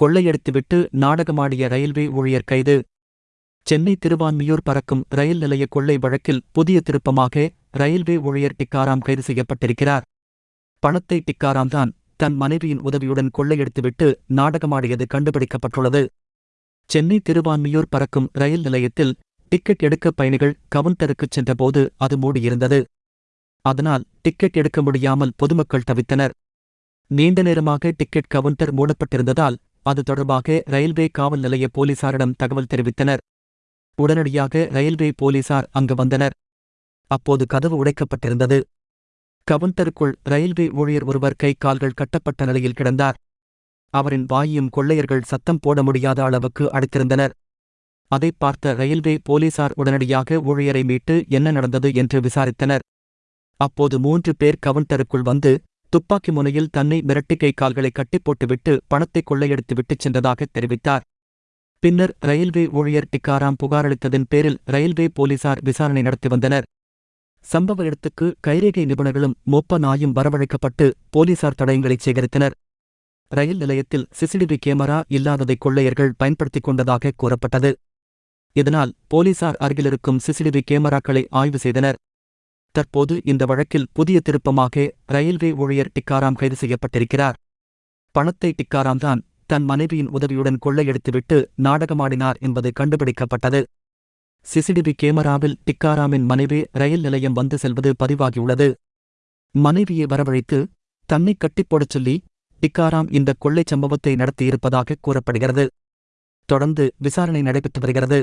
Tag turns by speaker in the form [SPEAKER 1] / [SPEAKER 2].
[SPEAKER 1] கொள்ளையடித்துவிட்டு நாடகமாடிய railway ஊழியர் கைது. சென்னை திருவான்மியூர் பறக்கும் ரயில் நிலைய கொள்ளை வழக்கில் புதிய திருப்பமாக ரயில்வே ஊழியர் டிக்காராம் கைது செய்யப்பட்டிருக்கிறார். பணத்தை டிக்காராம் தான் தன் மனைவியின் உதவியுடன் கொள்ளையடித்துவிட்டு நாடகமாடியது கண்டுபிடிக்கப்பட்டுள்ளது. சென்னை திருவான்மியூர் பறக்கும் ரயில் நிலையத்தில் டிக்கெட் எடுக்க பயணிகள் கவுண்டருக்குச் சென்றபோது அது மூடியிருந்தது. அதனால் டிக்கெட் எடுக்க முடியாமல் பொதுமக்கள் தவித்தனர். நீண்ட நேரமாக டிக்கெட் கவுண்டர் மூடப்பட்டிருந்ததால் அது தொடர்பாக ரயில்வே காவல் நிலைய போலீசாரிடம் தகவல் தெரிவித்தனர். உடனடியாக ரயில்வே போலீசார் அங்கு வந்தனர். அப்போது கதவு உடைக்கப்பட்டிருந்தது. கவுண்டருக்குள் ரயில்வே ஊழியர் ஒருவர் கை கால்கள் கட்டப்பட்ட நிலையில் கிடந்தார். அவரின் வாயும் கொள்ளையர்கள் சத்தம் போட முடியாத அளவுக்கு அடைத்திருந்தனர். அதைப் பார்த்த ரயில்வே போலீசார் உடனடியாக ஊழியரை மீட்டு என்ன நடந்தது என்று விசாரித்தனர். அப்போது மூன்று பேர் கவுண்டருக்குள் வந்து துப்பாக்கி முனையில் தன்னை மிரட்டி கை கால்களை கட்டிப் போட்டுவிட்டு பணத்தை கொள்ளையடித்து விட்டுச் சென்றதாக தெரிவித்தார். பின்னர் ரயில்வே ஊழியர் டிக்காராம் புகாரளித்ததன் பேரில் ரயில்வே போலீசார் விசாரணை நடத்தி வந்தனர். சம்பவ இடத்துக்கு கைரேகை நிபுணர்களும் மொப்ப நாயும் வரவழைக்கப்பட்டு போலீசார் தடயங்களைச் சேகரித்தனர். ரயில் நிலையத்தில் சிசிடிவி கேமரா இல்லாததை கொள்ளையர்கள் பயன்படுத்திக் கொண்டதாக கூறப்பட்டது. இதனால் போலீசார் அருகிலிருக்கும் சிசிடிவி கேமராக்களை ஆய்வு செய்தனர். தற்போது இந்த வழக்கில் புதிய திருப்பமாக ரயில்வே ஊழியர் டிக்காராம் கைது செய்யப்பட்டிருக்கிறார். பணத்தை டிக்காராம் தான் தன் மனைவியின் உதவியுடன் கொள்ளையடித்துவிட்டு நாடகமாடினார் என்பது கண்டுபிடிக்கப்பட்டது. சிசிடிவி கேமராவில் டிக்காராமின் மனைவி ரயில் நிலையம் வந்து செல்வது பதிவாகியுள்ளது. மனைவியை வரவழைத்து தன்னை கட்டிப்போடச் சொல்லி டிக்காராம் இந்த கொள்ளைச் சம்பவத்தை நடத்தியிருப்பதாக கூறப்படுகிறது. தொடர்ந்து விசாரணை நடைபெற்று வருகிறது.